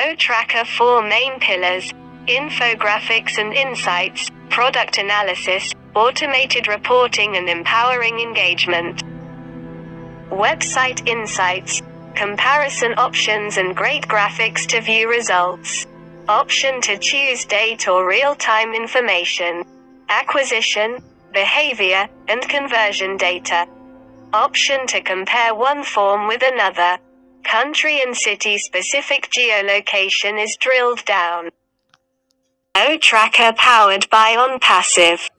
O-Tracker 4 main pillars, infographics and insights, product analysis, automated reporting and empowering engagement. Website insights, comparison options and great graphics to view results. Option to choose date or real-time information. Acquisition, behavior, and conversion data. Option to compare one form with another. Country and city specific geolocation is drilled down. O-Tracker powered by OnPassive.